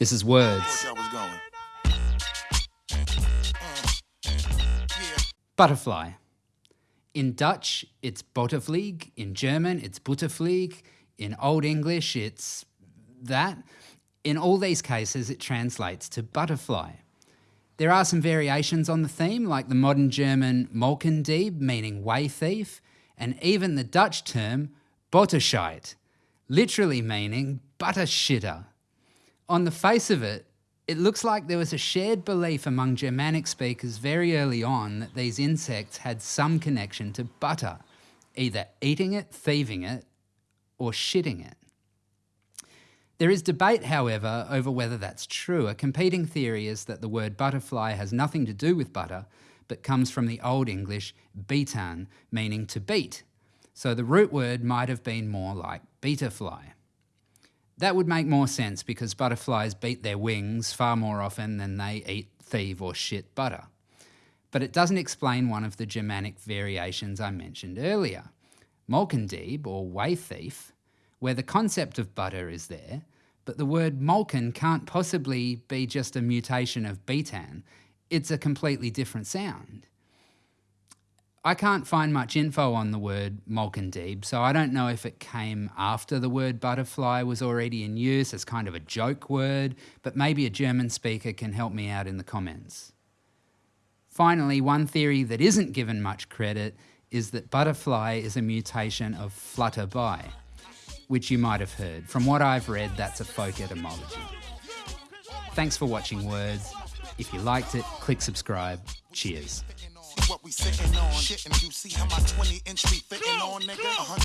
This is Words. Uh, butterfly. In Dutch, it's Bottenvlieg. In German, it's Butterflieg. In Old English, it's that. In all these cases, it translates to butterfly. There are some variations on the theme, like the modern German Molkendieb, meaning whey thief, and even the Dutch term Botterscheid, literally meaning butter shitter. On the face of it, it looks like there was a shared belief among Germanic speakers very early on that these insects had some connection to butter, either eating it, thieving it, or shitting it. There is debate, however, over whether that's true. A competing theory is that the word butterfly has nothing to do with butter, but comes from the Old English betan, meaning to beat. So the root word might have been more like beta-fly. That would make more sense because butterflies beat their wings far more often than they eat, thieve or shit butter. But it doesn't explain one of the Germanic variations I mentioned earlier, Molkendieb or whey thief, where the concept of butter is there, but the word molken can't possibly be just a mutation of betan, it's a completely different sound. I can't find much info on the word Molkendieb, so I don't know if it came after the word butterfly was already in use as kind of a joke word, but maybe a German speaker can help me out in the comments. Finally, one theory that isn't given much credit is that butterfly is a mutation of flutterby, which you might have heard. From what I've read, that's a folk etymology. Thanks for watching Words. If you liked it, click subscribe. Cheers what we sitting on. Shitting, you see how my 20 inch be fitting on, nigga?